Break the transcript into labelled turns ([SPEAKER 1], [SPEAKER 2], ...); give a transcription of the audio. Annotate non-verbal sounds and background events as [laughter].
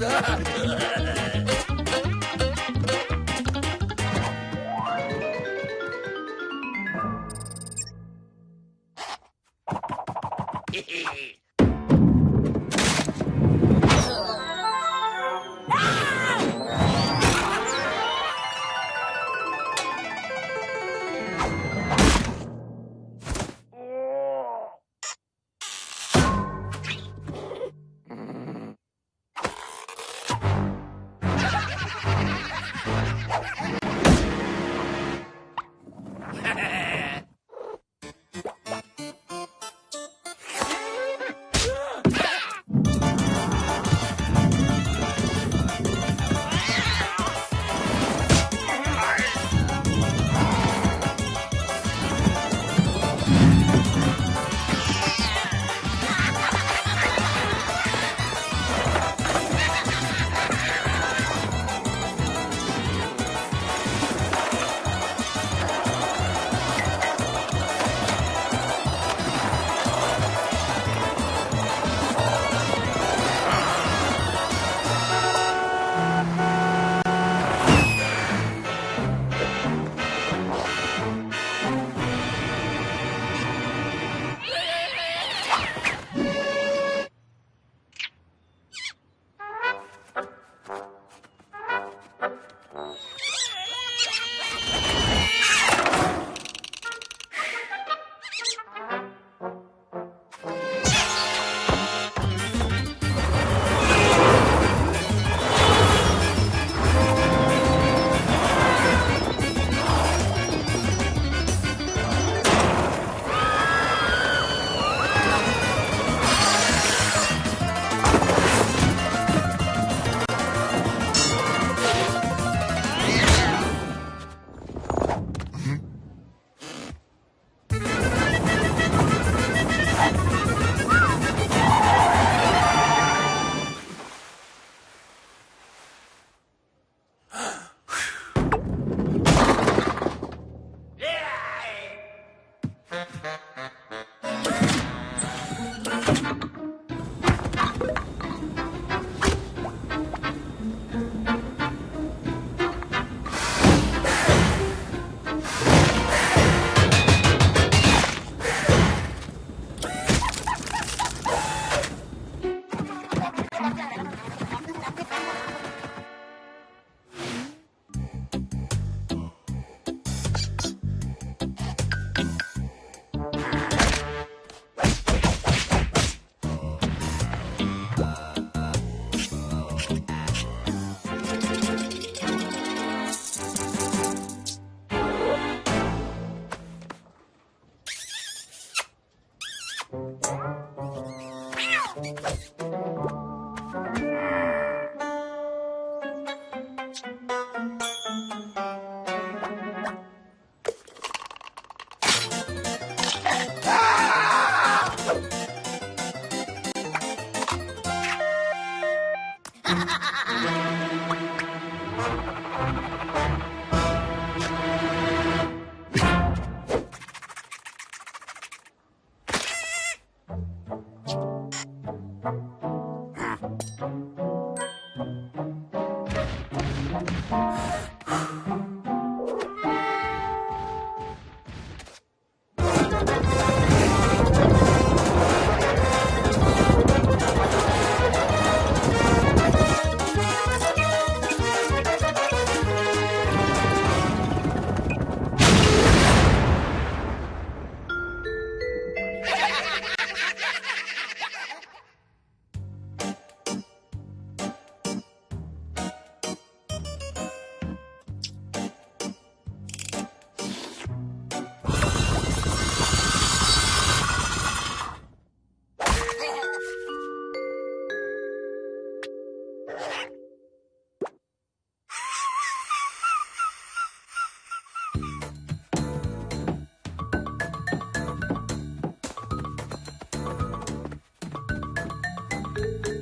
[SPEAKER 1] verdade. [laughs] [laughs] Ha ha ha! thank you